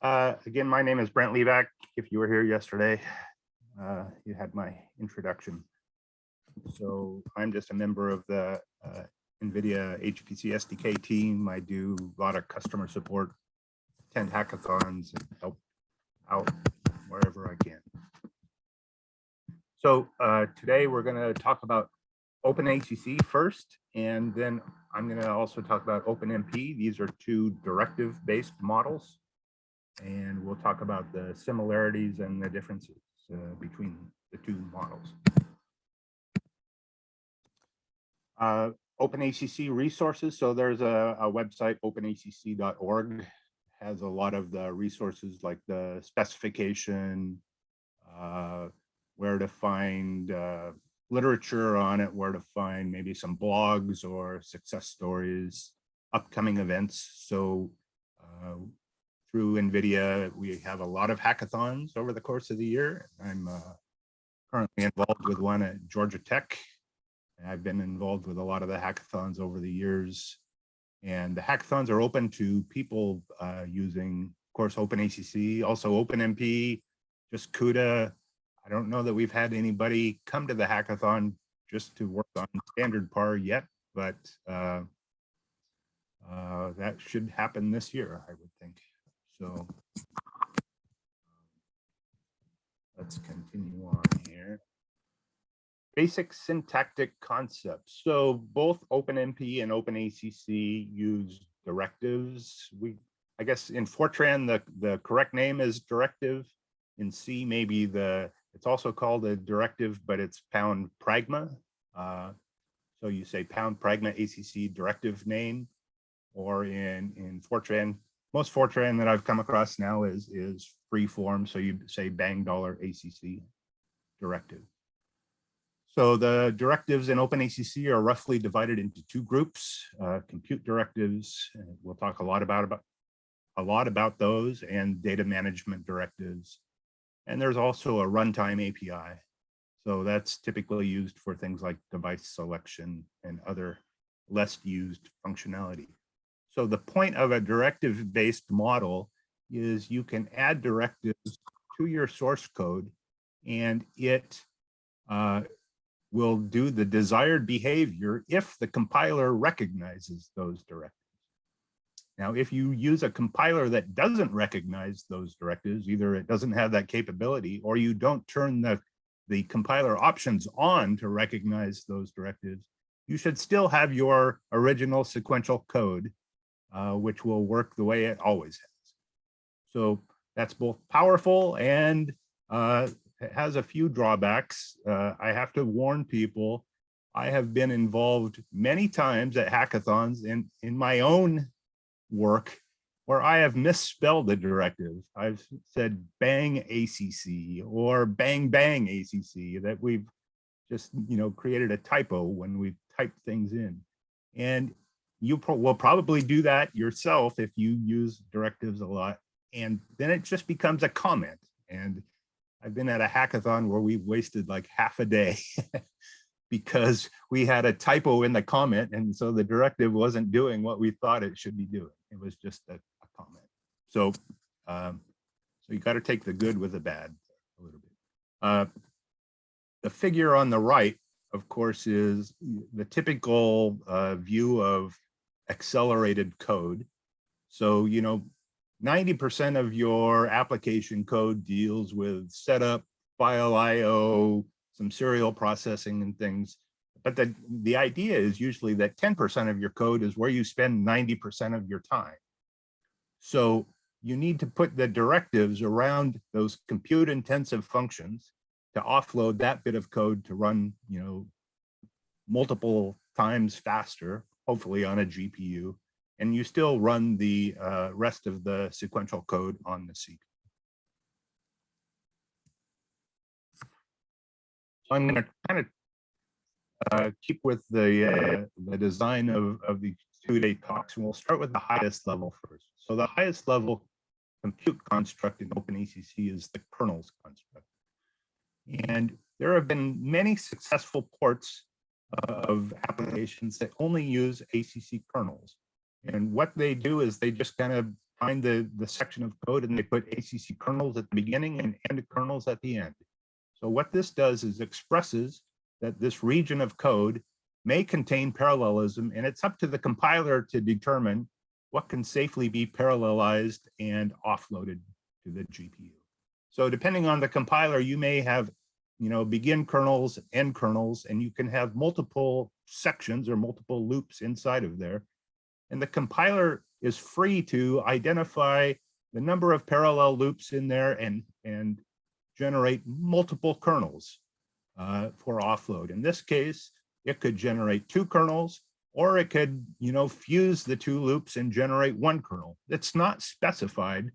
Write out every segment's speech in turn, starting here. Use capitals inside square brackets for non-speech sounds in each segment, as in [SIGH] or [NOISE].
Uh, again, my name is Brent Leback. If you were here yesterday, uh, you had my introduction. So I'm just a member of the uh, NVIDIA HPC SDK team. I do a lot of customer support, attend hackathons, and help out wherever I can. So uh, today we're going to talk about OpenACC first, and then I'm going to also talk about OpenMP. These are two directive-based models, and we'll talk about the similarities and the differences uh, between the two models. Uh, OpenACC resources. So there's a, a website, openacc.org, has a lot of the resources like the specification, uh, where to find uh, literature on it, where to find maybe some blogs or success stories, upcoming events. So uh, through NVIDIA, we have a lot of hackathons over the course of the year. I'm uh, currently involved with one at Georgia Tech. I've been involved with a lot of the hackathons over the years. And the hackathons are open to people uh, using, of course, OpenACC, also OpenMP, just CUDA, I don't know that we've had anybody come to the hackathon just to work on standard par yet, but uh, uh, that should happen this year, I would think. So let's continue on here. Basic syntactic concepts. So both OpenMP and OpenACC use directives. We, I guess in Fortran, the, the correct name is directive. In C, maybe the it's also called a directive, but it's pound pragma. Uh, so you say pound pragma ACC directive name, or in, in Fortran, most Fortran that I've come across now is, is free form. So you say bang dollar ACC directive. So the directives in OpenACC are roughly divided into two groups, uh, compute directives. we'll talk a lot about, about a lot about those and data management directives and there's also a runtime API. So that's typically used for things like device selection and other less used functionality. So the point of a directive-based model is you can add directives to your source code and it uh, will do the desired behavior if the compiler recognizes those directives. Now, if you use a compiler that doesn't recognize those directives, either it doesn't have that capability or you don't turn the, the compiler options on to recognize those directives, you should still have your original sequential code, uh, which will work the way it always has. So that's both powerful and uh, has a few drawbacks. Uh, I have to warn people, I have been involved many times at hackathons in, in my own work where I have misspelled the directive. I've said bang ACC or bang bang ACC that we've just, you know, created a typo when we type things in. And you pro will probably do that yourself if you use directives a lot. And then it just becomes a comment. And I've been at a hackathon where we wasted like half a day [LAUGHS] because we had a typo in the comment. And so the directive wasn't doing what we thought it should be doing. It was just a, a comment. So, um, so you got to take the good with the bad a little bit. Uh, the figure on the right, of course, is the typical uh, view of accelerated code. So, you know, 90% of your application code deals with setup, file IO, some serial processing and things. But the, the idea is usually that 10% of your code is where you spend 90% of your time. So you need to put the directives around those compute intensive functions to offload that bit of code to run, you know, multiple times faster, hopefully on a GPU, and you still run the uh, rest of the sequential code on the CPU. So I'm going to kind of uh, keep with the uh, the design of, of the two-day talks, and we'll start with the highest level first. So the highest level compute construct in OpenACC is the kernels construct. And there have been many successful ports of applications that only use ACC kernels. And what they do is they just kind of find the, the section of code and they put ACC kernels at the beginning and end kernels at the end. So what this does is expresses that this region of code may contain parallelism and it's up to the compiler to determine what can safely be parallelized and offloaded to the GPU. So depending on the compiler, you may have, you know, begin kernels, end kernels, and you can have multiple sections or multiple loops inside of there. And the compiler is free to identify the number of parallel loops in there and, and generate multiple kernels uh, for offload. In this case, it could generate two kernels, or it could, you know, fuse the two loops and generate one kernel. It's not specified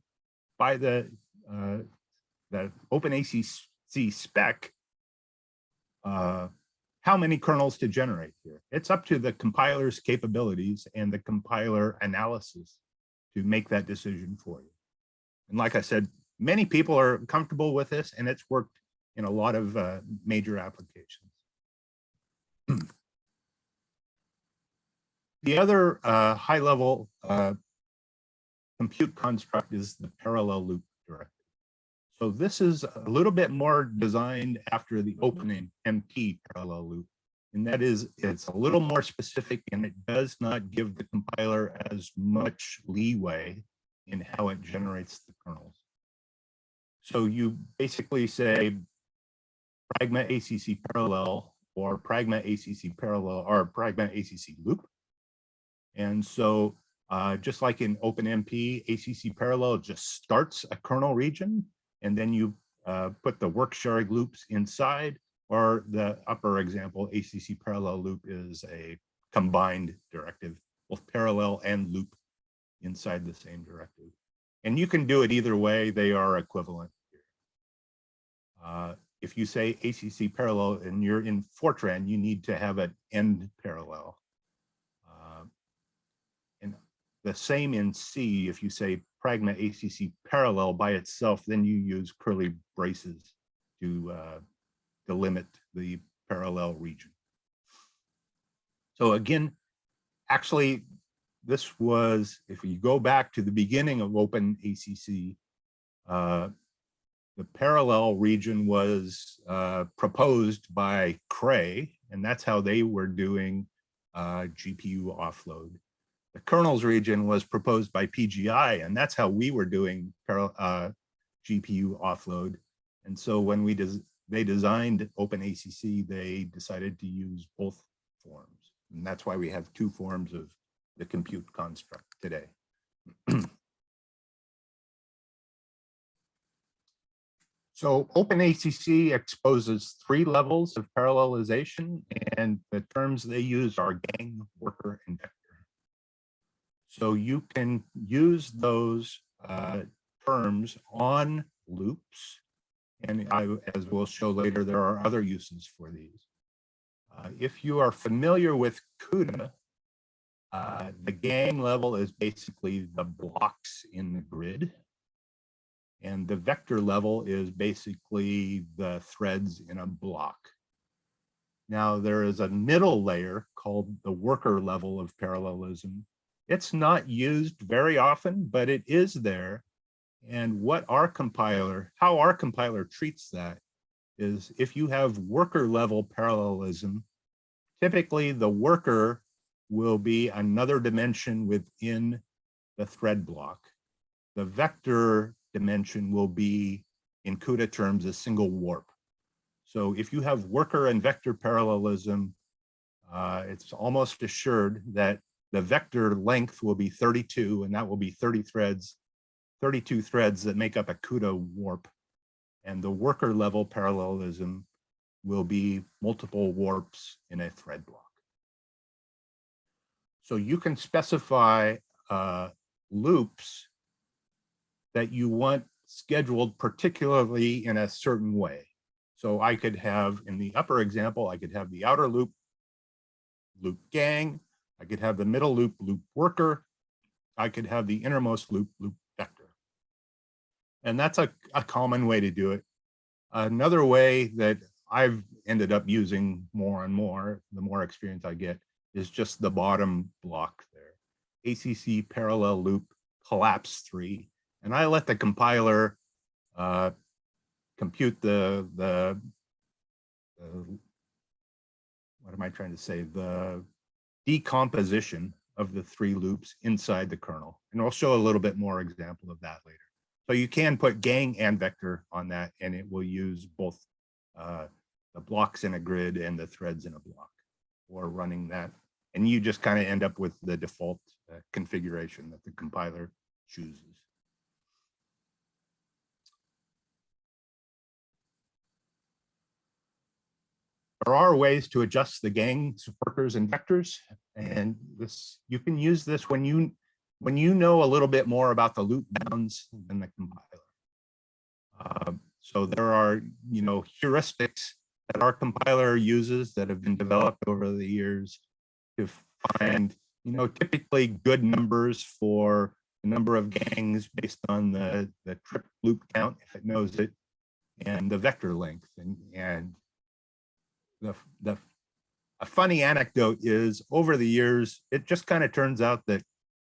by the uh, the OpenACC spec uh, how many kernels to generate here. It's up to the compiler's capabilities and the compiler analysis to make that decision for you. And like I said, many people are comfortable with this and it's worked in a lot of uh, major applications. the other uh, high level uh, compute construct is the parallel loop. So this is a little bit more designed after the opening MT parallel loop. And that is, it's a little more specific and it does not give the compiler as much leeway in how it generates the kernels. So you basically say pragma ACC parallel or pragma ACC parallel or pragma ACC loop. And so uh, just like in OpenMP, ACC parallel just starts a kernel region and then you uh, put the work sharing loops inside or the upper example, ACC parallel loop is a combined directive, both parallel and loop inside the same directive. And you can do it either way, they are equivalent. Uh, if you say ACC parallel and you're in Fortran, you need to have an end parallel. Uh, and the same in C, if you say pragma ACC parallel by itself, then you use curly braces to uh, delimit the parallel region. So again, actually, this was, if you go back to the beginning of Open ACC, uh, the parallel region was uh, proposed by Cray, and that's how they were doing uh, GPU offload. The kernels region was proposed by PGI, and that's how we were doing uh, GPU offload. And so when we des they designed OpenACC, they decided to use both forms. And that's why we have two forms of the compute construct today. [CLEARS THROAT] So OpenACC exposes three levels of parallelization and the terms they use are gang, worker, and vector. So you can use those uh, terms on loops. And I, as we'll show later, there are other uses for these. Uh, if you are familiar with CUDA, uh, the gang level is basically the blocks in the grid. And the vector level is basically the threads in a block. Now there is a middle layer called the worker level of parallelism. It's not used very often, but it is there. And what our compiler, how our compiler treats that is if you have worker level parallelism, typically the worker will be another dimension within the thread block. The vector dimension will be, in CUDA terms, a single warp. So if you have worker and vector parallelism, uh, it's almost assured that the vector length will be 32, and that will be 30 threads, 32 threads that make up a CUDA warp. And the worker level parallelism will be multiple warps in a thread block. So you can specify uh, loops that you want scheduled particularly in a certain way. So I could have in the upper example, I could have the outer loop, loop gang. I could have the middle loop, loop worker. I could have the innermost loop, loop vector. And that's a, a common way to do it. Another way that I've ended up using more and more, the more experience I get, is just the bottom block there. ACC parallel loop collapse three, and I let the compiler uh, compute the, the, the, what am I trying to say? The decomposition of the three loops inside the kernel. And I'll show a little bit more example of that later. So you can put gang and vector on that, and it will use both uh, the blocks in a grid and the threads in a block or running that. And you just kind of end up with the default uh, configuration that the compiler chooses. There are ways to adjust the gang workers and vectors, and this you can use this when you when you know a little bit more about the loop bounds than the compiler. Uh, so there are you know heuristics that our compiler uses that have been developed over the years to find you know typically good numbers for the number of gangs based on the the trip loop count if it knows it and the vector length and and the, the a funny anecdote is over the years, it just kind of turns out that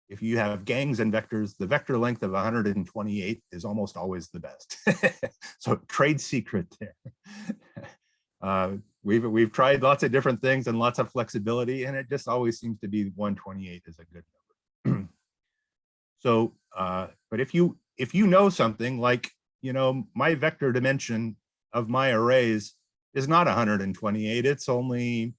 if you have gangs and vectors, the vector length of 128 is almost always the best. [LAUGHS] so trade secret there. [LAUGHS] Uh, we've we've tried lots of different things and lots of flexibility, and it just always seems to be 128 is a good number. [CLEARS THROAT] so, uh, but if you if you know something like you know my vector dimension of my arrays is not 128, it's only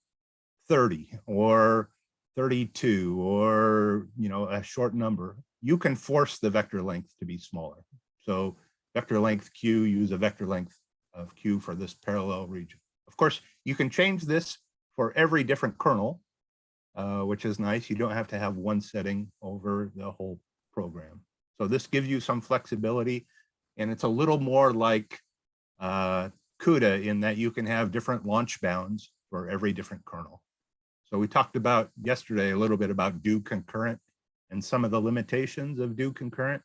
30 or 32 or, you know, a short number. You can force the vector length to be smaller. So vector length Q, use a vector length of Q for this parallel region. Of course, you can change this for every different kernel, uh, which is nice. You don't have to have one setting over the whole program. So this gives you some flexibility and it's a little more like uh, CUDA in that you can have different launch bounds for every different kernel. So we talked about yesterday a little bit about do concurrent and some of the limitations of do concurrent.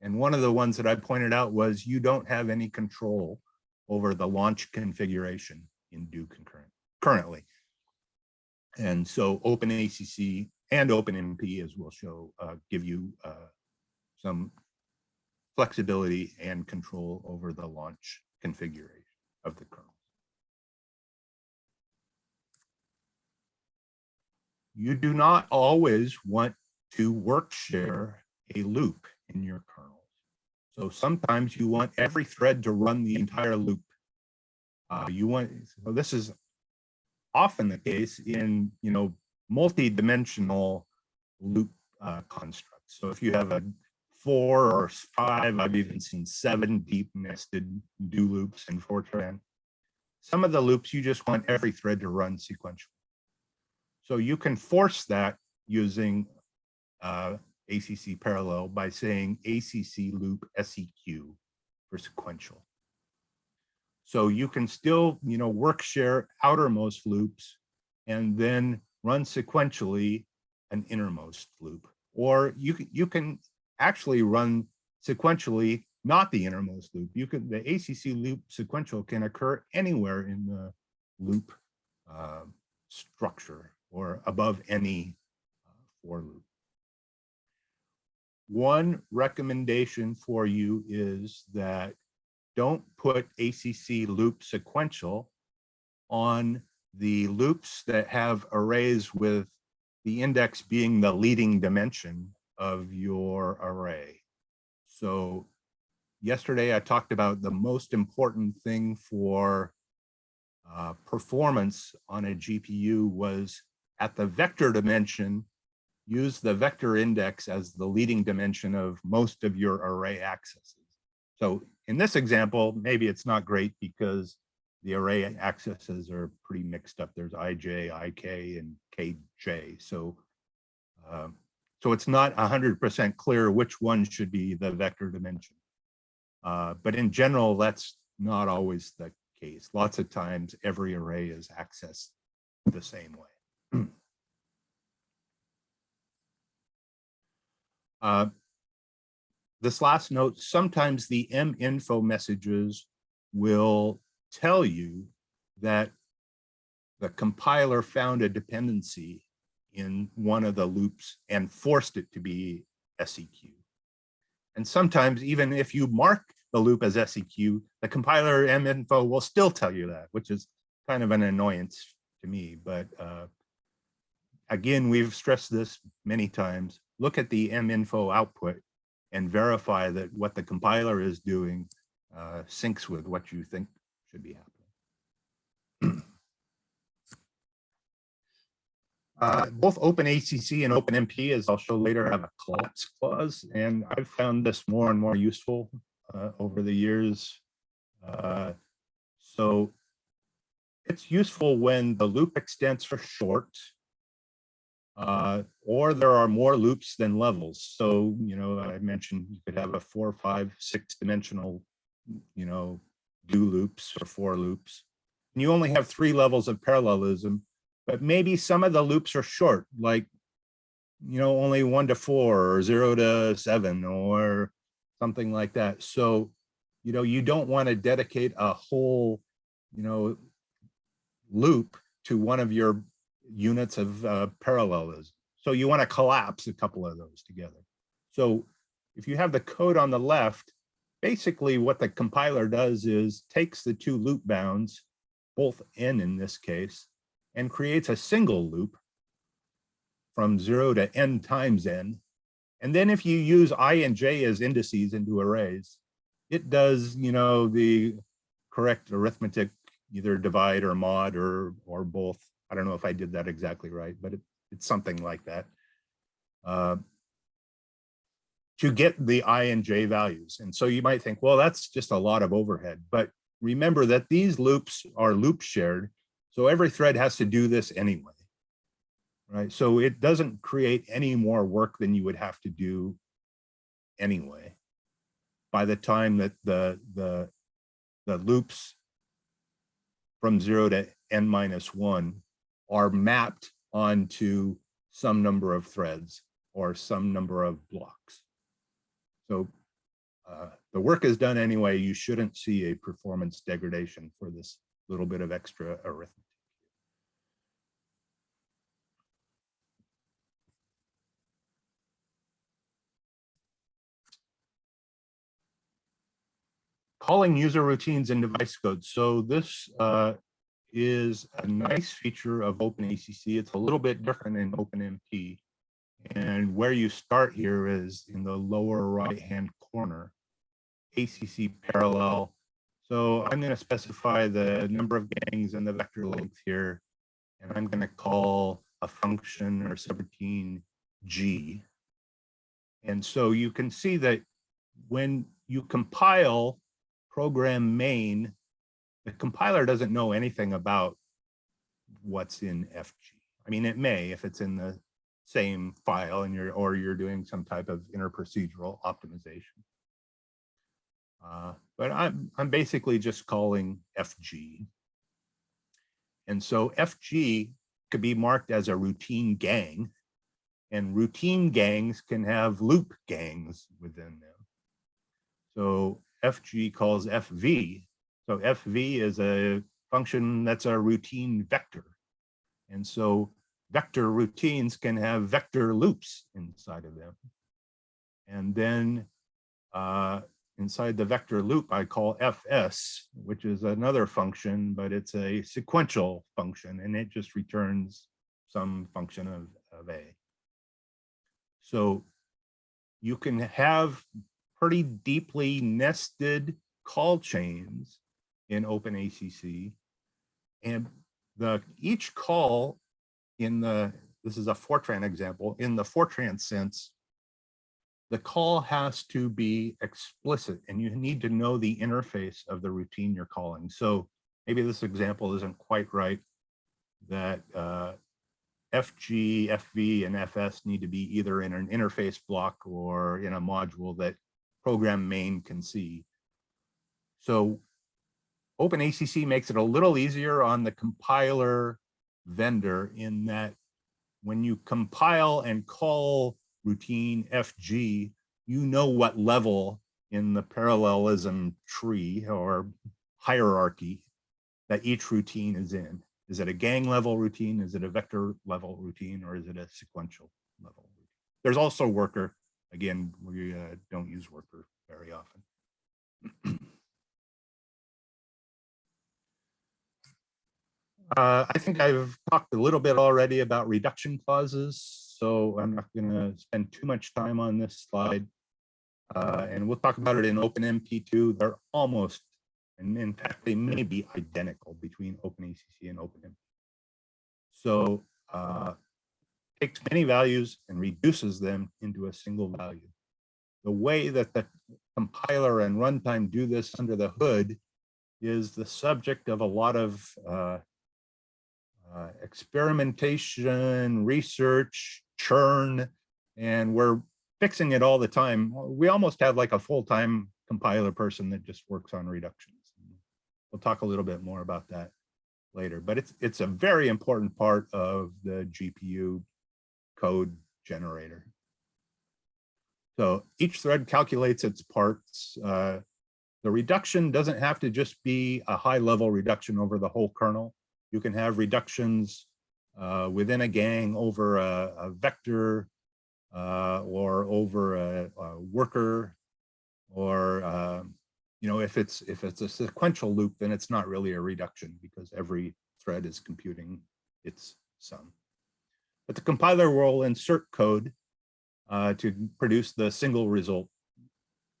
And one of the ones that I pointed out was you don't have any control over the launch configuration in do concurrent currently. And so OpenACC and OpenMP, as we'll show, uh, give you uh, some flexibility and control over the launch configuration of the kernels. You do not always want to work share a loop in your kernels. So sometimes you want every thread to run the entire loop. Uh, you want, so this is often the case in, you know, multi-dimensional loop uh, constructs. So if you have a four or five, I've even seen seven deep nested do loops in Fortran. Some of the loops, you just want every thread to run sequentially. So you can force that using uh, ACC parallel by saying ACC loop SEQ for sequential. So you can still, you know, work share outermost loops and then run sequentially an innermost loop. Or you, you can actually run sequentially, not the innermost loop. You can the ACC loop sequential can occur anywhere in the loop uh, structure or above any uh, for loop. One recommendation for you is that don't put ACC loop sequential on the loops that have arrays with the index being the leading dimension of your array. So yesterday I talked about the most important thing for uh, performance on a GPU was at the vector dimension, use the vector index as the leading dimension of most of your array accesses. So in this example, maybe it's not great because the array accesses are pretty mixed up. There's ij, ik, and kj. So um, so it's not 100% clear which one should be the vector dimension. Uh, but in general, that's not always the case. Lots of times every array is accessed the same way. [CLEARS THROAT] uh, this last note, sometimes the minfo messages will tell you that the compiler found a dependency in one of the loops and forced it to be SEQ. And sometimes even if you mark the loop as SEQ, the compiler minfo will still tell you that, which is kind of an annoyance to me. But uh, again, we've stressed this many times. Look at the minfo output and verify that what the compiler is doing uh, syncs with what you think should be happening. Uh, both OpenACC and OpenMP, as I'll show later, have a collapse clause, and I've found this more and more useful uh, over the years. Uh, so it's useful when the loop extents are short, uh, or there are more loops than levels. So, you know, I mentioned you could have a four, five, six dimensional, you know, do loops or for loops. And you only have three levels of parallelism but maybe some of the loops are short, like, you know, only one to four or zero to seven or something like that. So, you know, you don't want to dedicate a whole, you know, loop to one of your units of uh, parallelism. So you want to collapse a couple of those together. So if you have the code on the left, basically what the compiler does is takes the two loop bounds, both n in this case, and creates a single loop from zero to n times n. And then if you use i and j as indices into arrays, it does, you know, the correct arithmetic, either divide or mod or, or both. I don't know if I did that exactly right, but it, it's something like that. Uh, to get the i and j values. And so you might think, well, that's just a lot of overhead. But remember that these loops are loop shared so every thread has to do this anyway, right? So it doesn't create any more work than you would have to do anyway. By the time that the, the, the loops from zero to n minus one are mapped onto some number of threads or some number of blocks. So uh, the work is done anyway. You shouldn't see a performance degradation for this little bit of extra arithmetic. Calling user routines in device code. So this uh, is a nice feature of OpenACC. It's a little bit different in OpenMP. And where you start here is in the lower right-hand corner, ACC parallel so I'm going to specify the number of gangs and the vector length here. And I'm going to call a function or subroutine G. And so you can see that when you compile program main, the compiler doesn't know anything about what's in FG. I mean, it may if it's in the same file and you're or you're doing some type of interprocedural optimization. Uh, but I'm, I'm basically just calling FG. And so FG could be marked as a routine gang and routine gangs can have loop gangs within them. So FG calls FV. So FV is a function that's a routine vector. And so vector routines can have vector loops inside of them. And then uh, inside the vector loop I call fs, which is another function, but it's a sequential function and it just returns some function of, of a. So you can have pretty deeply nested call chains in OpenACC. And the each call in the, this is a Fortran example, in the Fortran sense, the call has to be explicit and you need to know the interface of the routine you're calling. So maybe this example isn't quite right that uh, FG, FV, and FS need to be either in an interface block or in a module that program main can see. So OpenACC makes it a little easier on the compiler vendor in that when you compile and call routine FG, you know what level in the parallelism tree or hierarchy that each routine is in. Is it a gang level routine? Is it a vector level routine? Or is it a sequential level? There's also worker Again, we uh, don't use worker very often. [CLEARS THROAT] Uh, I think I've talked a little bit already about reduction clauses, so I'm not going to spend too much time on this slide. Uh, and we'll talk about it in OpenMP too. They're almost, and in fact, they may be identical between OpenACC and OpenMP. So uh, takes many values and reduces them into a single value. The way that the compiler and runtime do this under the hood is the subject of a lot of uh, uh, experimentation, research, churn, and we're fixing it all the time. We almost have like a full-time compiler person that just works on reductions. We'll talk a little bit more about that later, but it's it's a very important part of the GPU code generator. So each thread calculates its parts. Uh, the reduction doesn't have to just be a high level reduction over the whole kernel. You can have reductions uh, within a gang over a, a vector uh, or over a, a worker or uh, you know if it's if it's a sequential loop then it's not really a reduction because every thread is computing its sum but the compiler will insert code uh, to produce the single result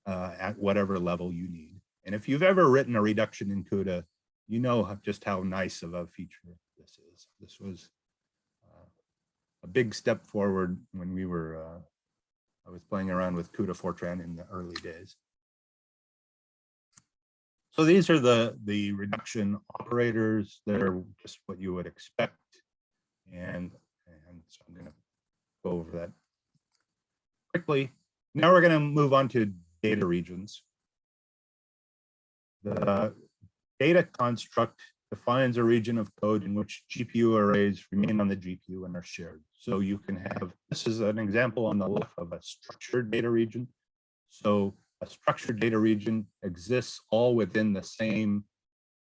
uh, at whatever level you need and if you've ever written a reduction in CUDA you know just how nice of a feature this is. This was uh, a big step forward when we were, uh, I was playing around with CUDA Fortran in the early days. So these are the, the reduction operators. They're just what you would expect. And, and so I'm gonna go over that quickly. Now we're gonna move on to data regions. The data construct defines a region of code in which GPU arrays remain on the GPU and are shared. So you can have, this is an example on the left of a structured data region. So a structured data region exists all within the same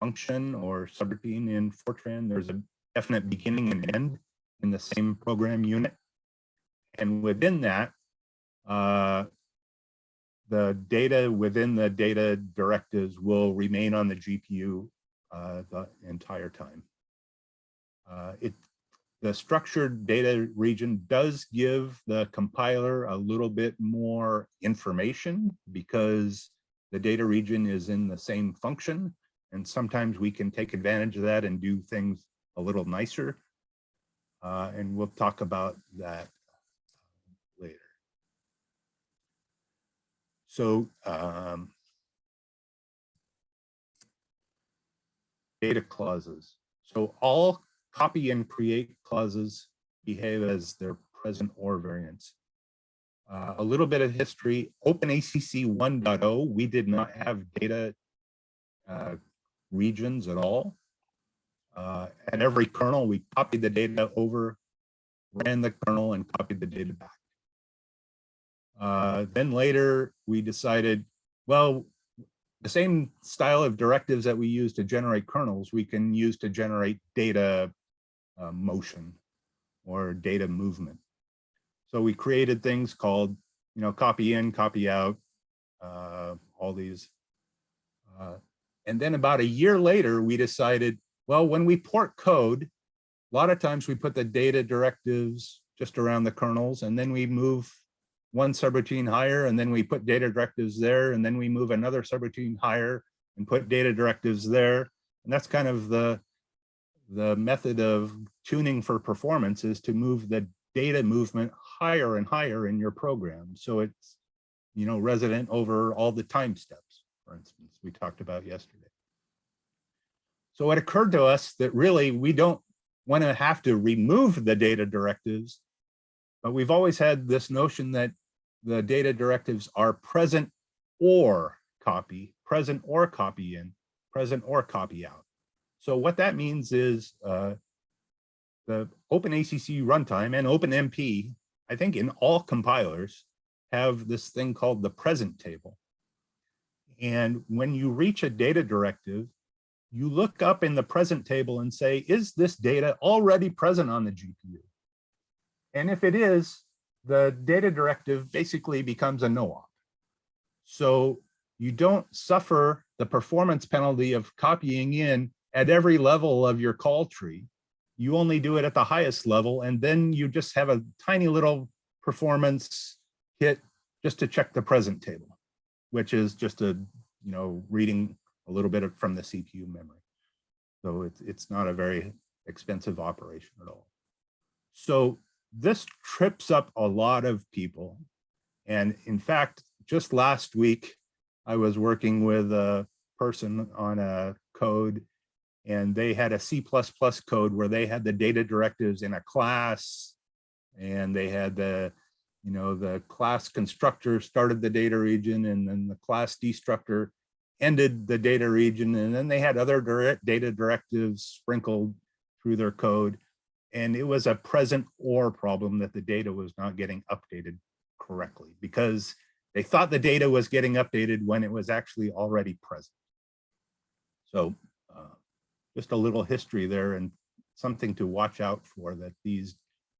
function or subroutine in Fortran. There's a definite beginning and end in the same program unit. And within that, uh, the data within the data directives will remain on the GPU uh, the entire time. Uh, it, the structured data region does give the compiler a little bit more information because the data region is in the same function. And sometimes we can take advantage of that and do things a little nicer. Uh, and we'll talk about that later. So um, data clauses. So all copy and create clauses behave as their present or variants. Uh, a little bit of history, OpenACC 1.0, we did not have data uh, regions at all. Uh, at every kernel, we copied the data over, ran the kernel and copied the data back. Uh, then later we decided, well, the same style of directives that we use to generate kernels, we can use to generate data uh, motion or data movement. So we created things called, you know, copy in, copy out, uh, all these. Uh, and then about a year later, we decided, well, when we port code, a lot of times we put the data directives just around the kernels, and then we move one subroutine higher and then we put data directives there and then we move another subroutine higher and put data directives there. And that's kind of the, the method of tuning for performance is to move the data movement higher and higher in your program. So it's, you know, resident over all the time steps, for instance, we talked about yesterday. So it occurred to us that really we don't want to have to remove the data directives but we've always had this notion that the data directives are present or copy, present or copy in, present or copy out. So what that means is uh, the OpenACC runtime and OpenMP, I think in all compilers, have this thing called the present table. And when you reach a data directive, you look up in the present table and say, is this data already present on the GPU? And if it is, the data directive basically becomes a no-op. So you don't suffer the performance penalty of copying in at every level of your call tree. You only do it at the highest level, and then you just have a tiny little performance hit just to check the present table, which is just a, you know, reading a little bit of, from the CPU memory. So it's, it's not a very expensive operation at all. So this trips up a lot of people. And in fact, just last week, I was working with a person on a code and they had a C++ code where they had the data directives in a class and they had the, you know, the class constructor started the data region and then the class destructor ended the data region. And then they had other direct data directives sprinkled through their code. And it was a present or problem that the data was not getting updated correctly because they thought the data was getting updated when it was actually already present. So uh, just a little history there and something to watch out for that these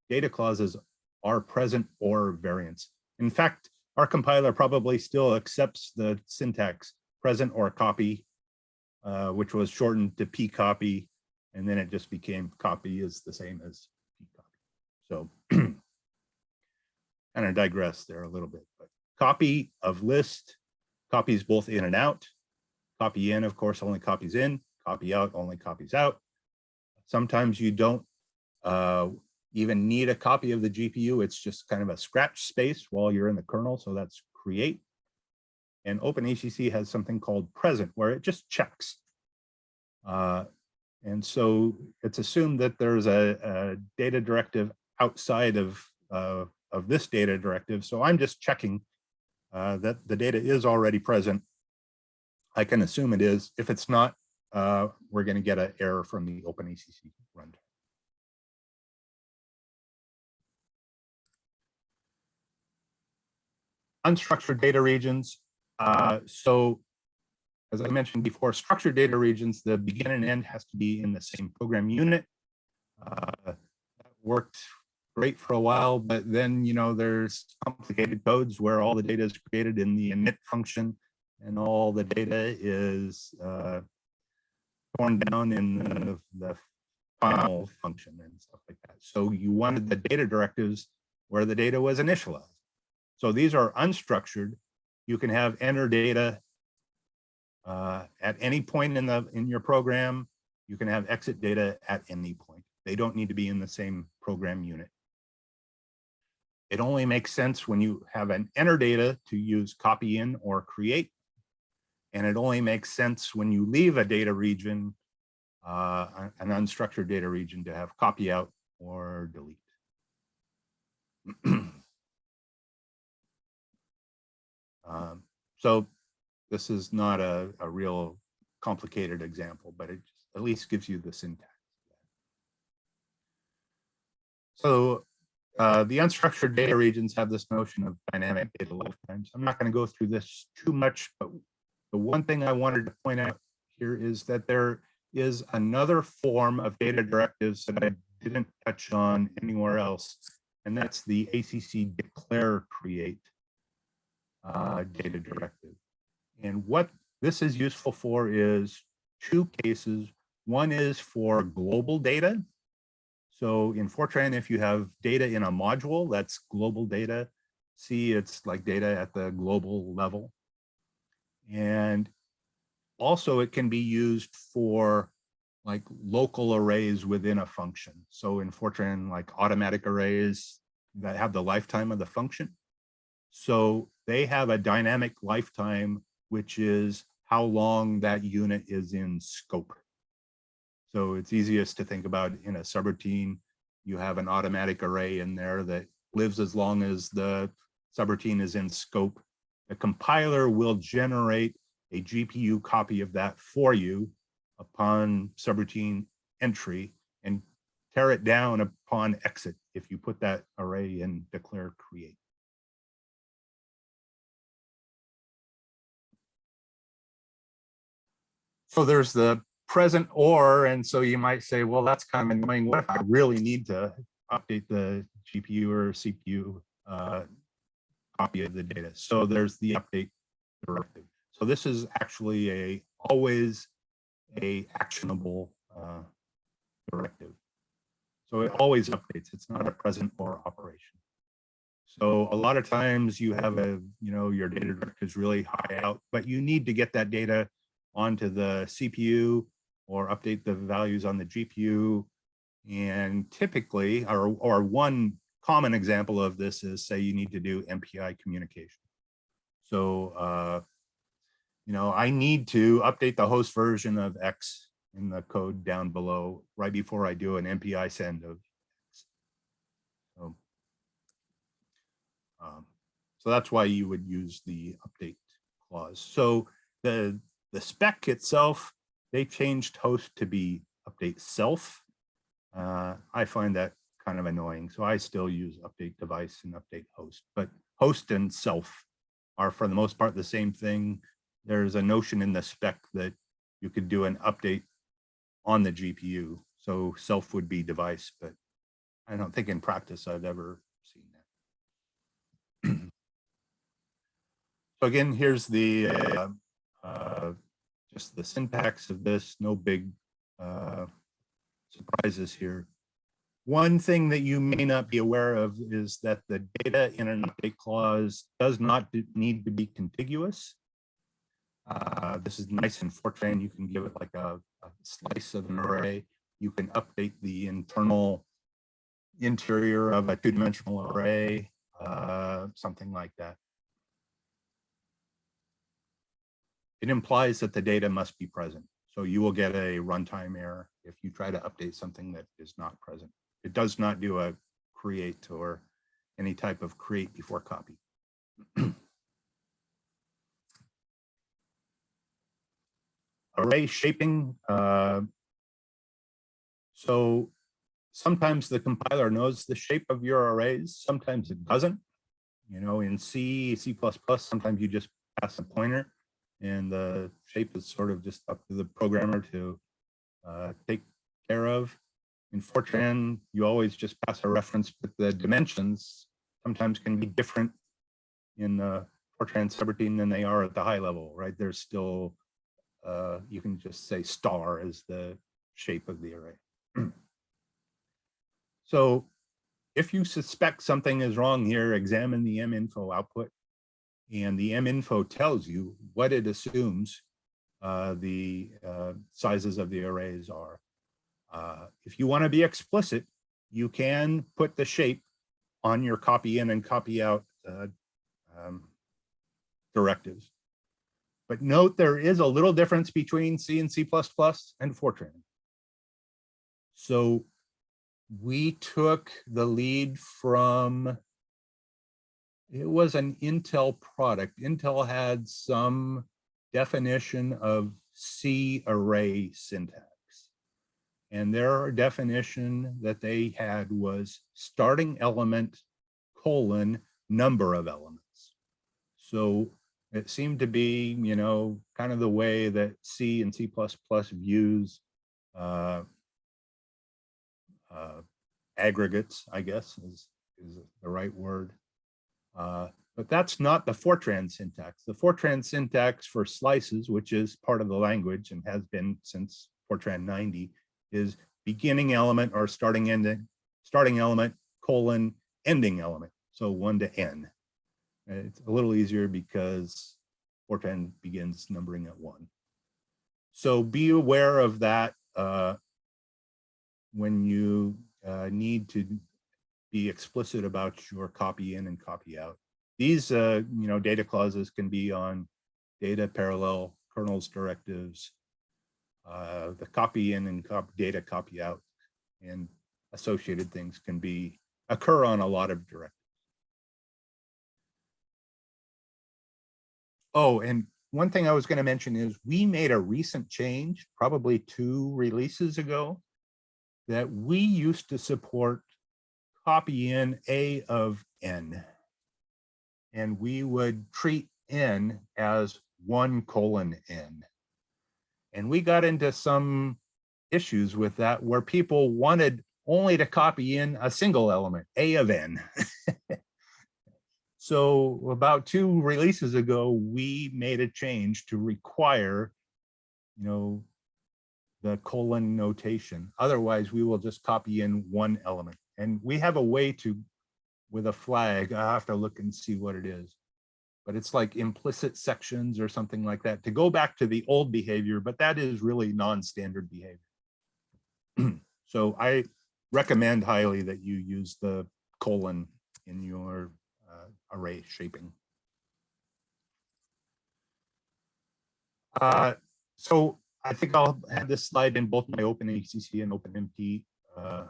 data clauses are present or variants. In fact, our compiler probably still accepts the syntax present or copy, uh, which was shortened to pcopy, and then it just became copy is the same as pcopy. So [CLEARS THROAT] kind of digress there a little bit, but copy of list copies both in and out. Copy in, of course, only copies in. Copy out only copies out. Sometimes you don't uh, even need a copy of the GPU. It's just kind of a scratch space while you're in the kernel. So that's create. And OpenACC has something called present where it just checks. Uh, and so it's assumed that there's a, a data directive outside of, uh, of this data directive. So I'm just checking uh, that the data is already present. I can assume it is. If it's not, uh, we're going to get an error from the OpenACC runtime. Unstructured data regions. Uh, so as I mentioned before, structured data regions, the begin and end has to be in the same program unit. Uh, that worked great for a while, but then, you know, there's complicated codes where all the data is created in the init function and all the data is uh, torn down in the, the final function and stuff like that. So you wanted the data directives where the data was initialized. So these are unstructured. You can have enter data uh, at any point in the in your program. You can have exit data at any point. They don't need to be in the same program unit. It only makes sense when you have an enter data to use copy in or create. And it only makes sense when you leave a data region, uh, an unstructured data region to have copy out or delete. [CLEARS THROAT] um, so this is not a, a real complicated example, but it at least gives you the syntax. So uh, the unstructured data regions have this notion of dynamic data lifetimes. I'm not going to go through this too much, but the one thing I wanted to point out here is that there is another form of data directives that I didn't touch on anywhere else, and that's the ACC declare create uh, data directive. And what this is useful for is two cases. One is for global data, so in Fortran, if you have data in a module, that's global data. See, it's like data at the global level. And also it can be used for like local arrays within a function. So in Fortran, like automatic arrays that have the lifetime of the function. So they have a dynamic lifetime, which is how long that unit is in scope. So it's easiest to think about in a subroutine, you have an automatic array in there that lives as long as the subroutine is in scope. The compiler will generate a GPU copy of that for you upon subroutine entry and tear it down upon exit if you put that array in declare create. So there's the present or, and so you might say, well, that's kind of annoying. What if I really need to update the GPU or CPU uh, copy of the data. So there's the update directive. So this is actually a always a actionable uh, directive. So it always updates. It's not a present or operation. So a lot of times you have a, you know, your data is really high out, but you need to get that data onto the CPU or update the values on the GPU. And typically, or, or one common example of this is say you need to do MPI communication. So, uh, you know, I need to update the host version of X in the code down below right before I do an MPI send of X. So, um, so that's why you would use the update clause. So the, the spec itself, they changed host to be update self. Uh, I find that kind of annoying. So I still use update device and update host, but host and self are for the most part the same thing. There's a notion in the spec that you could do an update on the GPU. So self would be device, but I don't think in practice I've ever seen that. [CLEARS THROAT] so again, here's the uh, uh, just the syntax of this, no big uh, surprises here. One thing that you may not be aware of is that the data in an update clause does not need to be contiguous. Uh, this is nice in Fortran. You can give it like a, a, slice of an array. You can update the internal interior of a two-dimensional array, uh, something like that. It implies that the data must be present. So you will get a runtime error if you try to update something that is not present. It does not do a create or any type of create before copy. [CLEARS THROAT] array shaping. Uh, so sometimes the compiler knows the shape of your arrays, sometimes it doesn't. You know, in C, C++, sometimes you just pass a pointer and the shape is sort of just up to the programmer to uh, take care of. In Fortran, you always just pass a reference, but the dimensions sometimes can be different in the Fortran subroutine than they are at the high level, right? There's still uh, you can just say star as the shape of the array. [CLEARS THROAT] so if you suspect something is wrong here, examine the minfo output. And the minfo tells you what it assumes uh, the uh, sizes of the arrays are. Uh, if you want to be explicit, you can put the shape on your copy in and copy out uh, um, directives. But note there is a little difference between C and C++ and Fortran. So we took the lead from, it was an Intel product. Intel had some definition of C array syntax. And their definition that they had was starting element colon number of elements. So it seemed to be, you know, kind of the way that C and C++ views uh, uh, aggregates, I guess is, is the right word. Uh, but that's not the Fortran syntax. The Fortran syntax for slices, which is part of the language and has been since Fortran 90, is beginning element or starting ending, starting element, colon, ending element. So one to n. It's a little easier because Fortran begins numbering at one. So be aware of that uh, when you uh, need to be explicit about your copy in and copy out. These uh, you know, data clauses can be on data parallel kernels directives, uh, the copy in and cop data copy out and associated things can be occur on a lot of directives. Oh, and one thing I was going to mention is we made a recent change, probably two releases ago, that we used to support copy in A of N. And we would treat N as one colon N. And we got into some issues with that where people wanted only to copy in a single element, A of N. [LAUGHS] So about two releases ago, we made a change to require, you know, the colon notation. Otherwise, we will just copy in one element. And we have a way to, with a flag, I have to look and see what it is. But it's like implicit sections or something like that to go back to the old behavior, but that is really non-standard behavior. [CLEARS THROAT] so I recommend highly that you use the colon in your uh, array shaping. Uh, so I think I'll have this slide in both my OpenACC and OpenMP uh,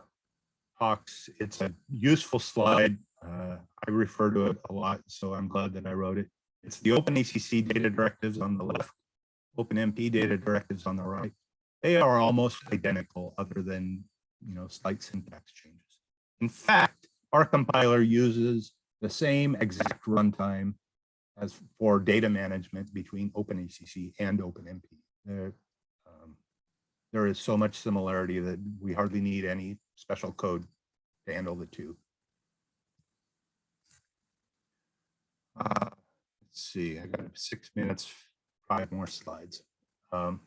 talks. It's a useful slide. Uh, I refer to it a lot, so I'm glad that I wrote it. It's the OpenACC data directives on the left, OpenMP data directives on the right. They are almost identical other than, you know, slight syntax changes. In fact, our compiler uses the same exact runtime as for data management between OpenACC and OpenMP. There, um, there is so much similarity that we hardly need any special code to handle the two. Uh, let's see, I got six minutes, five more slides. Um,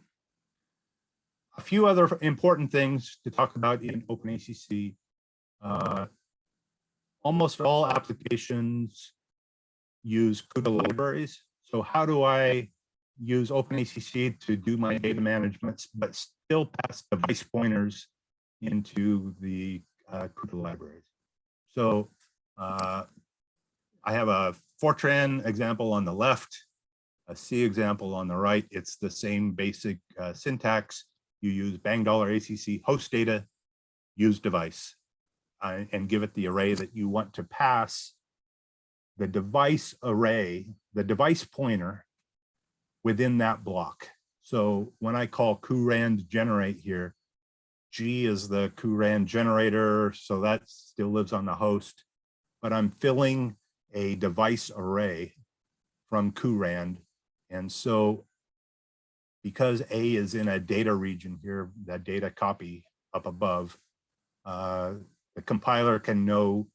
a few other important things to talk about in OpenACC. Uh, almost all applications use CUDA libraries. So how do I use OpenACC to do my data management, but still pass device pointers into the uh, CUDA libraries? So uh, I have a Fortran example on the left, a C example on the right. It's the same basic uh, syntax. You use bang dollar ACC host data, use device uh, and give it the array that you want to pass the device array, the device pointer within that block. So when I call curand generate here, G is the curand generator, so that still lives on the host, but I'm filling a device array from curand. And so because A is in a data region here, that data copy up above, uh, the compiler can know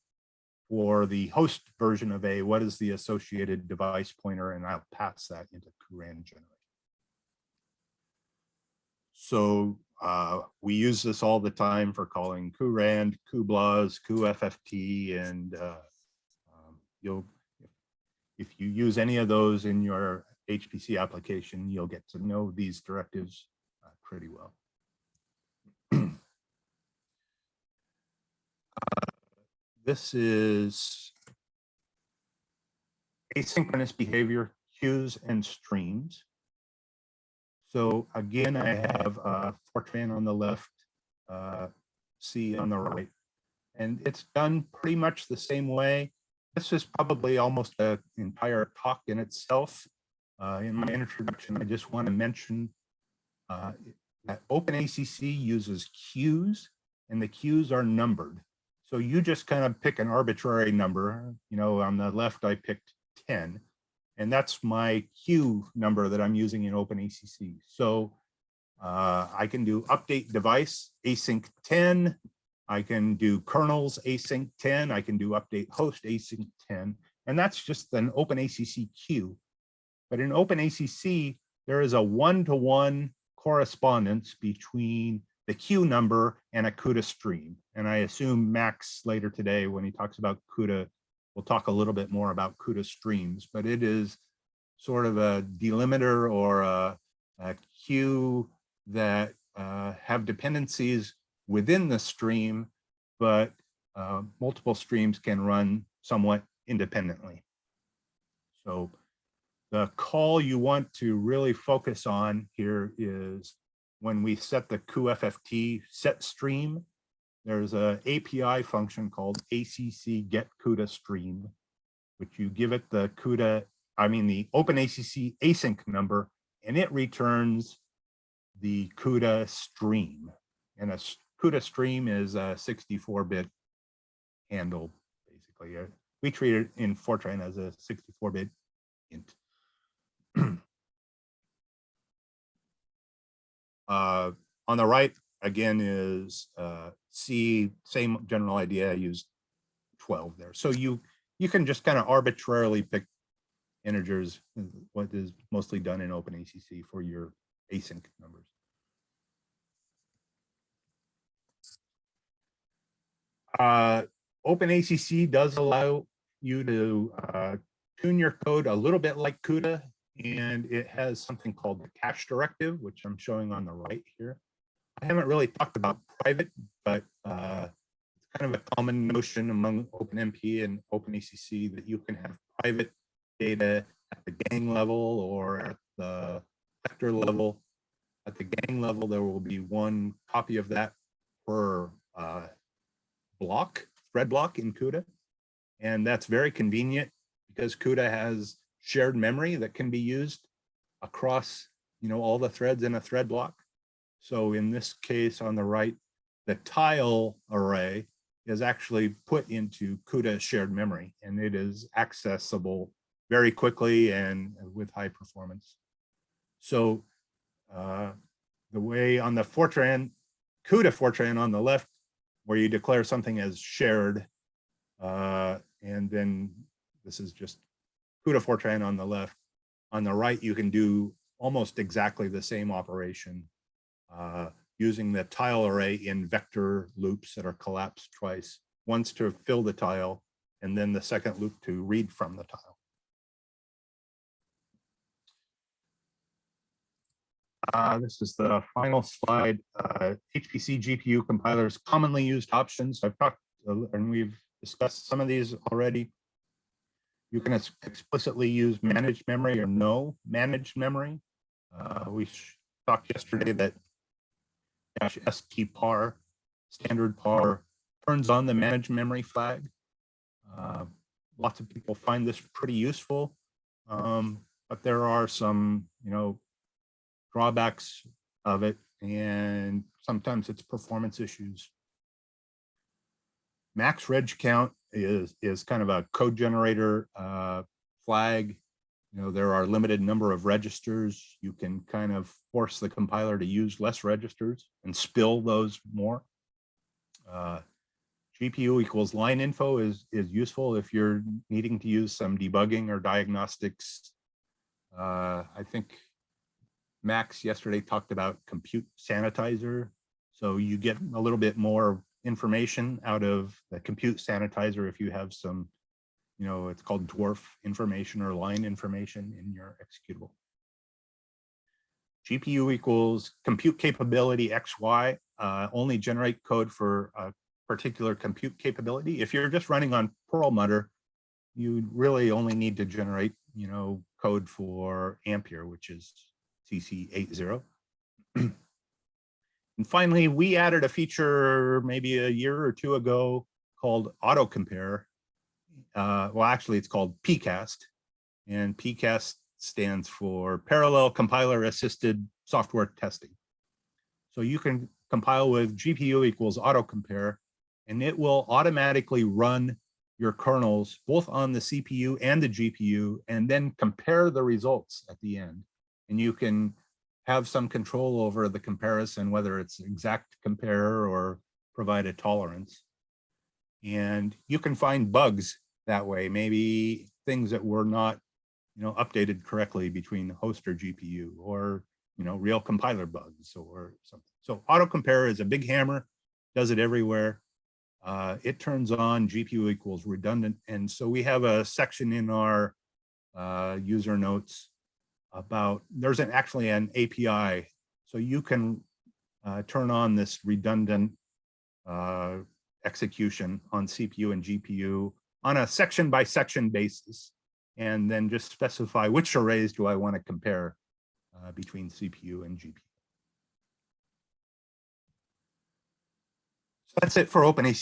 for the host version of A, what is the associated device pointer, and I'll pass that into curand generate. So uh, we use this all the time for calling curand, cuBLAS, cuFFT, and uh, um, you'll, if you use any of those in your HPC application, you'll get to know these directives uh, pretty well. [CLEARS THROAT] this is asynchronous behavior queues and streams. So again, I have uh, Fortran on the left, uh, C on the right, and it's done pretty much the same way. This is probably almost an entire talk in itself. Uh, in my introduction, I just want to mention uh, that OpenACC uses queues, and the queues are numbered. So you just kind of pick an arbitrary number. You know, on the left, I picked 10, and that's my queue number that I'm using in OpenACC. So uh, I can do update device async 10. I can do kernels async 10. I can do update host async 10. And that's just an OpenACC queue. But in OpenACC, there is a one-to-one -one correspondence between the queue number and a CUDA stream. And I assume Max later today, when he talks about CUDA, we'll talk a little bit more about CUDA streams, but it is sort of a delimiter or a, a queue that uh, have dependencies within the stream, but uh, multiple streams can run somewhat independently. So the call you want to really focus on here is when we set the cuFFT set stream, there's a API function called ACC get CUDA stream, which you give it the CUDA, I mean the OpenACC async number, and it returns the CUDA stream. And a CUDA stream is a 64-bit handle, basically. Uh, we treat it in Fortran as a 64-bit int. [CLEARS THROAT] Uh, on the right, again, is uh, C, same general idea, I used 12 there. So you you can just kind of arbitrarily pick integers, uh, what is mostly done in OpenACC for your async numbers. Uh, OpenACC does allow you to uh, tune your code a little bit like CUDA, and it has something called the cache directive, which I'm showing on the right here. I haven't really talked about private, but uh, it's kind of a common notion among OpenMP and OpenACC that you can have private data at the gang level or at the vector level. At the gang level, there will be one copy of that per uh, block, thread block in CUDA. And that's very convenient because CUDA has shared memory that can be used across you know, all the threads in a thread block. So in this case on the right, the tile array is actually put into CUDA shared memory and it is accessible very quickly and with high performance. So uh, the way on the Fortran, CUDA Fortran on the left, where you declare something as shared, uh, and then this is just CUDA Fortran on the left. On the right, you can do almost exactly the same operation uh, using the tile array in vector loops that are collapsed twice, once to fill the tile, and then the second loop to read from the tile. Uh, this is the final slide. Uh, HPC GPU compilers commonly used options. I've talked uh, and we've discussed some of these already. You can ex explicitly use managed memory or no managed memory. Uh, we talked yesterday that dash stpar, standard par, turns on the managed memory flag. Uh, lots of people find this pretty useful, um, but there are some, you know, drawbacks of it, and sometimes it's performance issues. Max reg count is, is kind of a code generator uh, flag. You know, there are limited number of registers. You can kind of force the compiler to use less registers and spill those more. Uh, GPU equals line info is, is useful if you're needing to use some debugging or diagnostics. Uh, I think Max yesterday talked about compute sanitizer. So you get a little bit more information out of the compute sanitizer if you have some, you know, it's called dwarf information or line information in your executable. GPU equals compute capability XY, uh, only generate code for a particular compute capability. If you're just running on Perlmutter, you really only need to generate, you know, code for Ampere, which is CC80. [CLEARS THROAT] and finally, we added a feature maybe a year or two ago called auto compare. Uh, well, actually, it's called PCAST, and PCAST stands for Parallel Compiler Assisted Software Testing. So you can compile with GPU equals auto compare, and it will automatically run your kernels both on the CPU and the GPU, and then compare the results at the end and you can have some control over the comparison, whether it's exact compare or provide a tolerance. And you can find bugs that way, maybe things that were not you know, updated correctly between host or GPU or you know, real compiler bugs or something. So auto compare is a big hammer, does it everywhere. Uh, it turns on GPU equals redundant. And so we have a section in our uh, user notes about, there's an, actually an API. So you can uh, turn on this redundant uh, execution on CPU and GPU on a section by section basis, and then just specify which arrays do I want to compare uh, between CPU and GPU. So that's it for OpenACC.